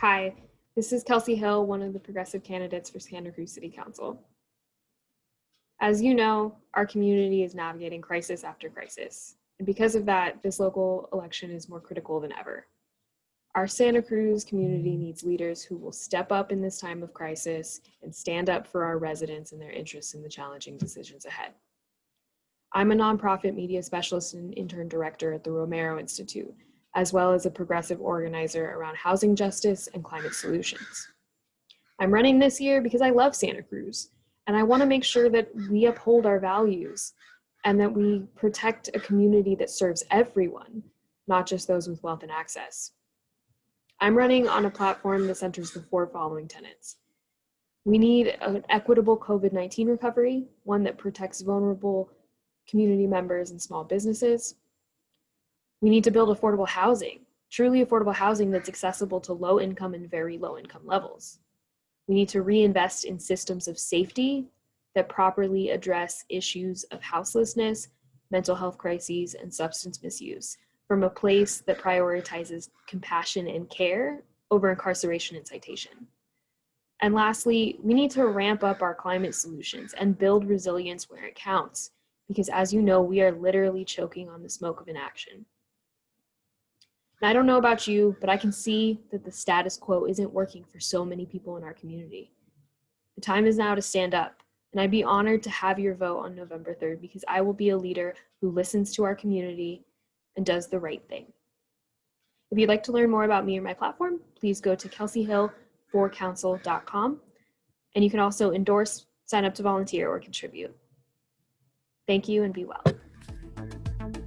Hi, this is Kelsey Hill, one of the progressive candidates for Santa Cruz City Council. As you know, our community is navigating crisis after crisis. And because of that, this local election is more critical than ever. Our Santa Cruz community needs leaders who will step up in this time of crisis and stand up for our residents and their interests in the challenging decisions ahead. I'm a nonprofit media specialist and intern director at the Romero Institute, as well as a progressive organizer around housing justice and climate solutions. I'm running this year because I love Santa Cruz, and I wanna make sure that we uphold our values and that we protect a community that serves everyone, not just those with wealth and access. I'm running on a platform that centers the four following tenets. We need an equitable COVID-19 recovery, one that protects vulnerable community members and small businesses. We need to build affordable housing, truly affordable housing that's accessible to low income and very low income levels. We need to reinvest in systems of safety that properly address issues of houselessness, mental health crises, and substance misuse from a place that prioritizes compassion and care over incarceration and citation. And lastly, we need to ramp up our climate solutions and build resilience where it counts, because as you know, we are literally choking on the smoke of inaction. And I don't know about you, but I can see that the status quo isn't working for so many people in our community. The time is now to stand up, and I'd be honored to have your vote on November 3rd because I will be a leader who listens to our community and does the right thing. If you'd like to learn more about me or my platform, please go to kelseyhill4council.com. And you can also endorse, sign up to volunteer, or contribute. Thank you and be well.